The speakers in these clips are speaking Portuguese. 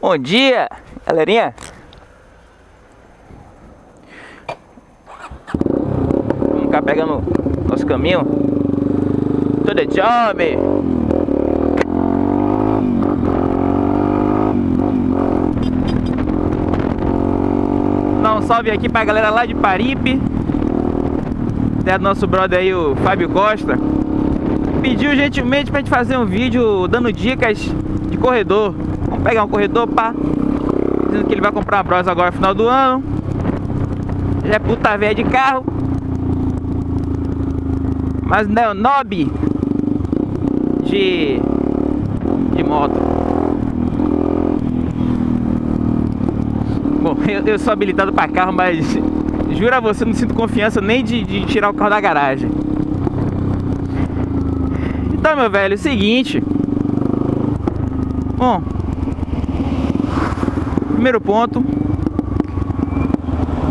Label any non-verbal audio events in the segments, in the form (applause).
Bom dia, galerinha. Vamos ficar pegando nosso caminho. Tudo job. Dar um salve aqui pra galera lá de Paripe. Até nosso brother aí, o Fábio Costa. Pediu gentilmente pra gente fazer um vídeo dando dicas de corredor. Vamos pegar um corredor, pá. Dizendo que ele vai comprar uma Bros agora no final do ano. Ele é puta velha de carro. Mas não é o nob de, de moto. Bom, eu, eu sou habilitado para carro, mas juro a você, não sinto confiança nem de, de tirar o carro da garagem. Então, meu velho, é o seguinte. Bom, primeiro ponto,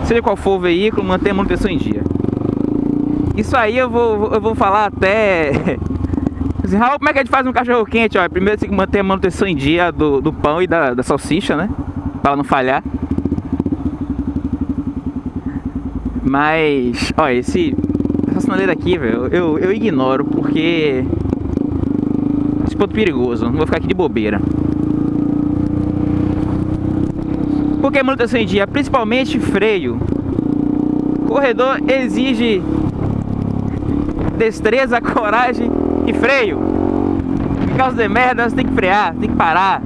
seja qual for o veículo, mantenha a manutenção em dia. Isso aí eu vou, eu vou falar até... (laughs) Raul, como é que a gente faz um cachorro quente? Ó, primeiro tem que manter a manutenção em dia do, do pão e da, da salsicha, né? Para não falhar. Mas, ó, esse essa sinaleira aqui, velho, eu, eu ignoro porque esse ponto perigoso, não vou ficar aqui de bobeira. Porque manutenção em dia, principalmente freio. Corredor exige destreza, (laughs) coragem e freio. Em caso de merda, você tem que frear, tem que parar.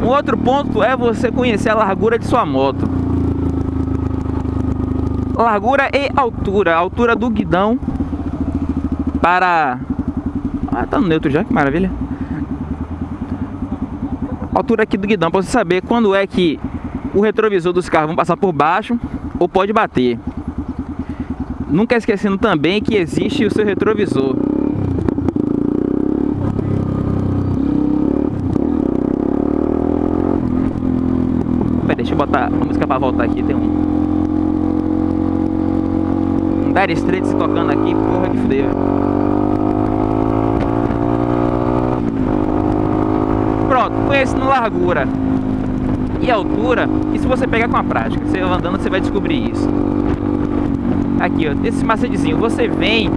Um outro ponto é você conhecer a largura de sua moto. Largura e altura. A altura do guidão para... Ah, tá no neutro já, que maravilha. Altura aqui do guidão, para você saber quando é que o retrovisor dos carros vão passar por baixo ou pode bater. Nunca esquecendo também que existe o seu retrovisor. Pera, deixa eu botar a música para voltar aqui, tem um... Um Dire Straits tocando aqui, porra que fudeu. Conhecendo largura e altura, e se você pegar com a prática, você andando, você vai descobrir isso. Aqui, ó, esse macetezinho, você vem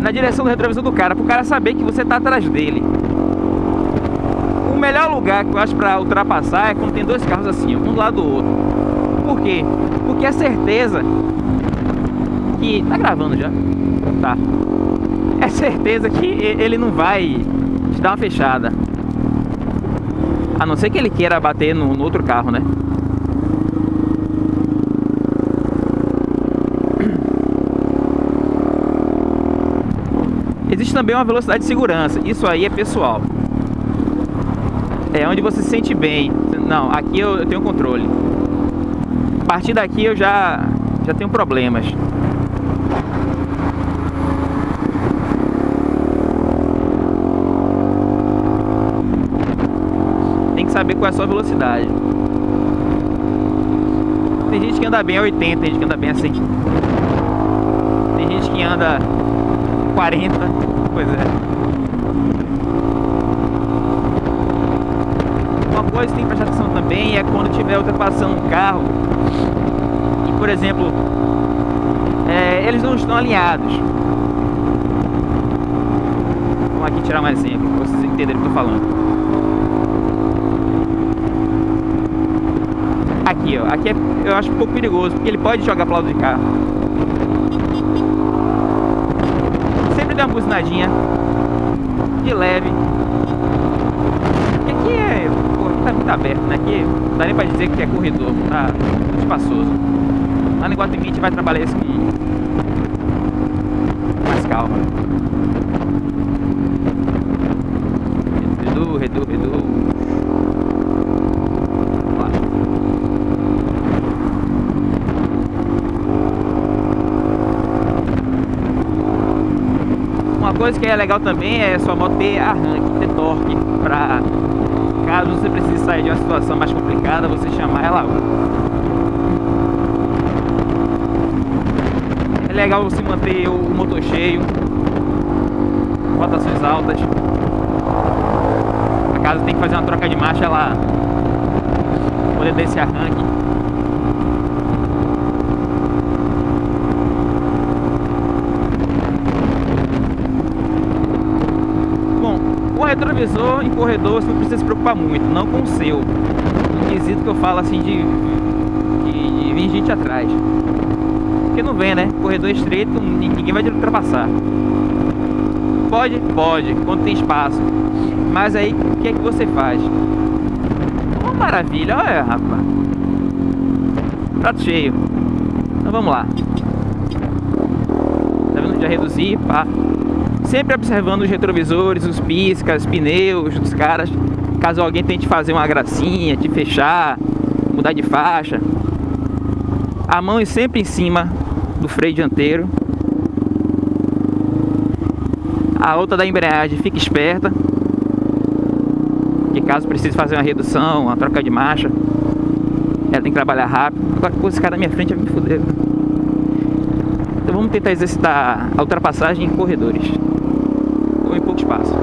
na direção do retrovisor do cara, pro cara saber que você tá atrás dele. O melhor lugar que eu acho pra ultrapassar é quando tem dois carros assim, um do lado do outro. Por quê? Porque é certeza que... Tá gravando já? Tá. É certeza que ele não vai te dar uma fechada. A não ser que ele queira bater no, no outro carro, né? Existe também uma velocidade de segurança. Isso aí é pessoal. É onde você se sente bem. Não, aqui eu, eu tenho controle. A partir daqui eu já, já tenho problemas. Saber qual é a sua velocidade. Tem gente que anda bem a 80, tem gente que anda bem a 100. Tem gente que anda 40. Pois é. Uma coisa que tem que prestar atenção também é quando estiver ultrapassando um carro e, por exemplo, é, eles não estão alinhados. Vamos aqui tirar um exemplo para vocês entenderem o que eu estou falando. Aqui, ó. Aqui é, eu acho um pouco perigoso, porque ele pode jogar para o lado de cá. sempre dá uma buzinadinha de leve. E aqui é. Pô, aqui tá muito aberto, né? Aqui não dá nem pra dizer que é corredor, tá espaçoso. Lá no Guatemi a gente vai trabalhar isso aqui. Mais calma. Coisa que é legal também é sua moto ter arranque, ter torque, para caso você precise sair de uma situação mais complicada, você chamar ela. É legal você manter o motor cheio, rotações altas. Caso tem que fazer uma troca de marcha, ela poder dar esse arranque. Bom, o retrovisor em corredor você não precisa se preocupar muito, não com o seu. No quesito que eu falo assim de, de, de vir gente atrás. Porque não vem, né? Corredor estreito, ninguém vai te ultrapassar. Pode? Pode, quando tem espaço. Mas aí, o que é que você faz? Oh, maravilha, olha, rapaz. Prato cheio. Então vamos lá. Tá vendo? Já reduzi, pá. Sempre observando os retrovisores, os piscas, pneus dos caras. Caso alguém tente fazer uma gracinha, te fechar, mudar de faixa. A mão é sempre em cima do freio dianteiro. A outra da embreagem fica esperta. Que caso precise fazer uma redução, uma troca de marcha, ela tem que trabalhar rápido. Agora, com esse cara na minha frente vai me foder. Então vamos tentar exercitar a ultrapassagem em corredores. Pouco espaço.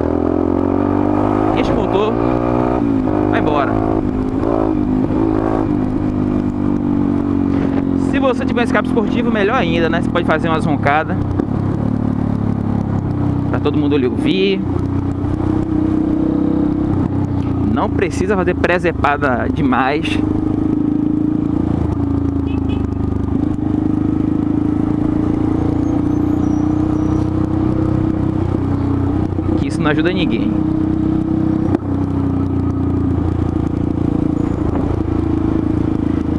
Este motor vai embora. Se você tiver escape esportivo, melhor ainda, né? Você pode fazer umas roncadas todo mundo lhe ouvir. Não precisa fazer presepada demais. Não ajuda ninguém.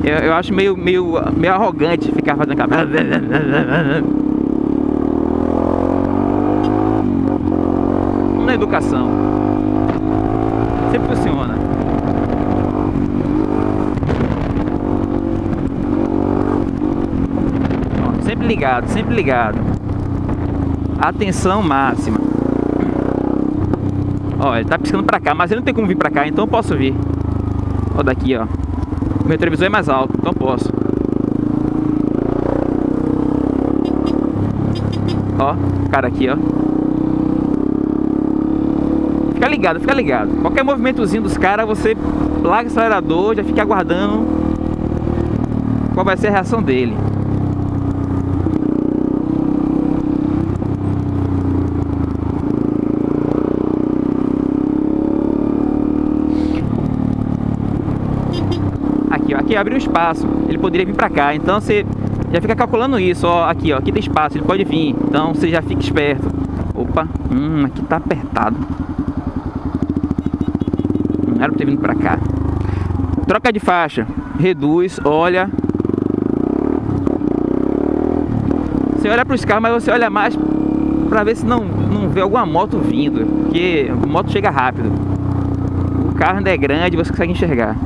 Eu, eu acho meio, meio, meio arrogante ficar fazendo aquela... na educação. Sempre funciona. Sempre ligado, sempre ligado. Atenção máxima. Ó, ele tá piscando pra cá, mas ele não tem como vir pra cá, então eu posso vir. Ó, daqui, ó. Meu televisor é mais alto, então posso. Ó, cara aqui, ó. Fica ligado, fica ligado. Qualquer movimentozinho dos caras, você larga o acelerador, já fica aguardando qual vai ser a reação dele. Ó, aqui abriu espaço. Ele poderia vir pra cá. Então você já fica calculando isso, ó, aqui, ó, aqui tem espaço, ele pode vir. Então você já fica esperto. Opa, hum, aqui tá apertado era pra ter vindo pra cá. Troca de faixa. Reduz, olha. Você olha para os carros, mas você olha mais para ver se não, não vê alguma moto vindo. Porque a moto chega rápido. O carro ainda é grande, você consegue enxergar.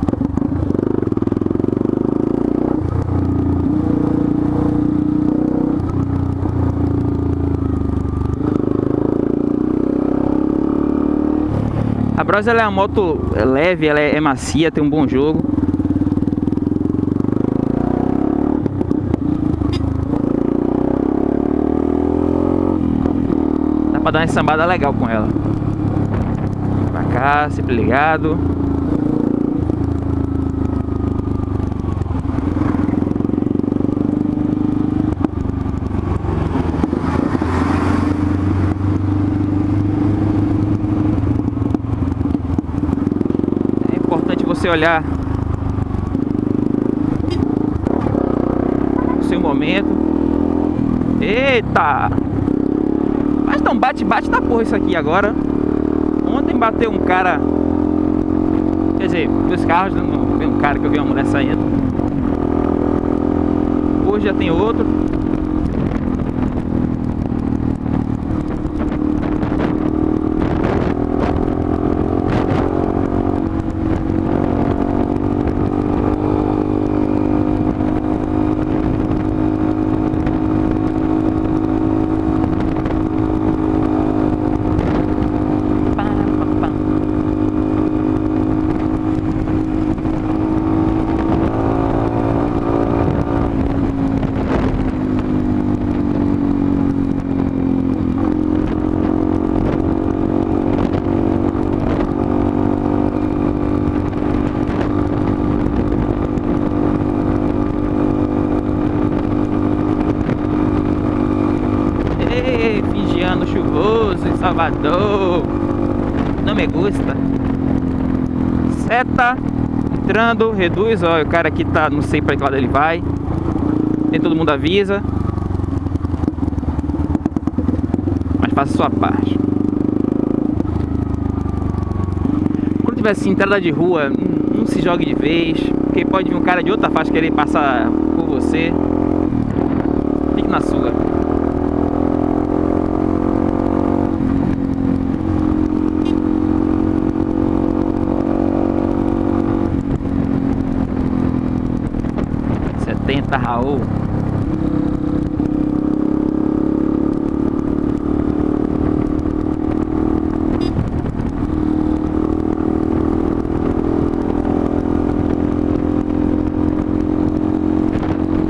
Bros ela é uma moto leve, ela é, macia, tem um bom jogo. Dá pra dar uma sambada legal com ela. Pra cá, sempre ligado. Você olhar o seu momento. Eita! Mas não bate, bate da porra isso aqui agora. Ontem bateu um cara. Quer dizer, dois carros, não veio um cara que eu vi uma mulher saindo. Hoje já tem outro. Seta. Entrando, reduz. Ó, o cara aqui tá, não sei para que lado ele vai. Nem todo mundo avisa. Mas faça sua parte. Quando tiver assim, entrada de rua, não se jogue de vez. Porque pode vir um cara de outra faixa querer passar por você. Fique na sua.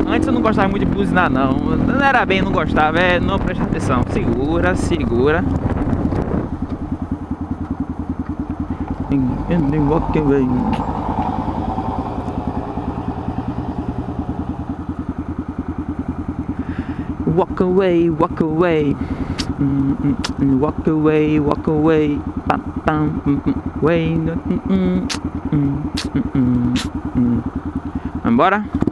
Antes eu não gostava muito de buzinar não. Não era bem, não gostava, é não prestar atenção. Segura, segura. Walk away. Walk away, walk away. Mm, mm, walk away, walk away. Pam, pam, mm, mm, way. Mm, mm, mm, mm, mm, mm.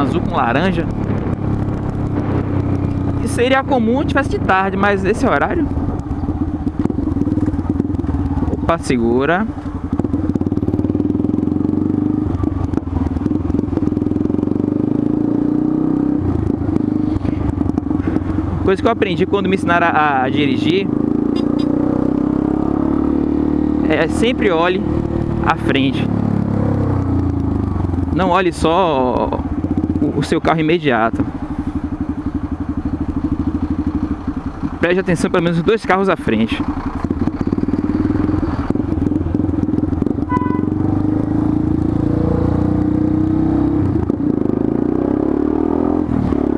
Azul com laranja. Isso seria comum se tivesse de tarde, mas esse horário. Opa, segura. Coisa que eu aprendi quando me ensinaram a, a dirigir é sempre olhe à frente. Não olhe só o, seu carro imediato. Preste atenção pelo menos dois carros à frente.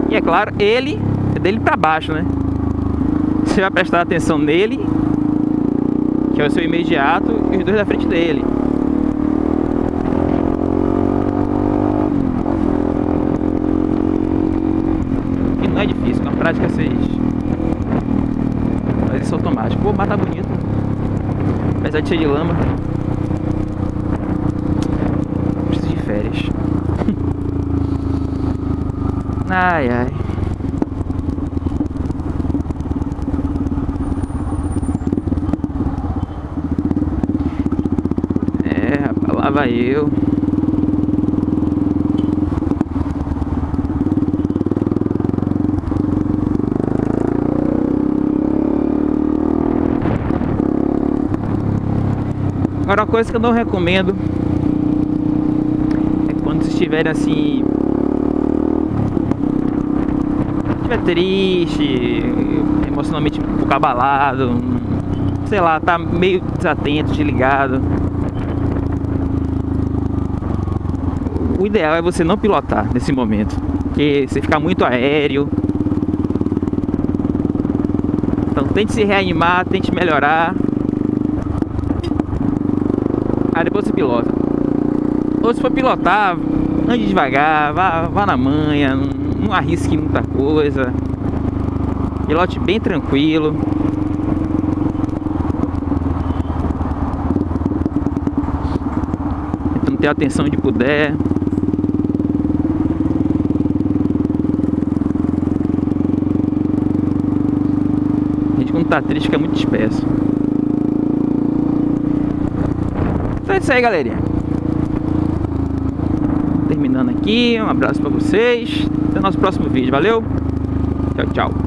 E é claro, ele é dele para baixo, né? Você vai prestar atenção nele, que é o seu imediato, e os dois da frente dele. não é difícil, com a prática vocês faz isso automático. Pô, mata bonito. Apesar de ser de lama. Preciso de férias. (laughs) ai ai. É, lá vai eu. Agora uma coisa que eu não recomendo é quando vocês estiverem assim estiver triste, emocionalmente um pouco abalado, sei lá, tá meio desatento, desligado. O ideal é você não pilotar nesse momento, porque você fica muito aéreo. Então tente se reanimar, tente melhorar. Aí depois você pilota. Ou se for pilotar, ande devagar, vá, vá na manha, não, não arrisque muita coisa. Pilote bem tranquilo. Tentando ter atenção de puder. A gente quando tá triste fica muito disperso. Então é isso aí, galerinha. Terminando aqui, um abraço pra vocês. Até o nosso próximo vídeo. Valeu. Tchau, tchau.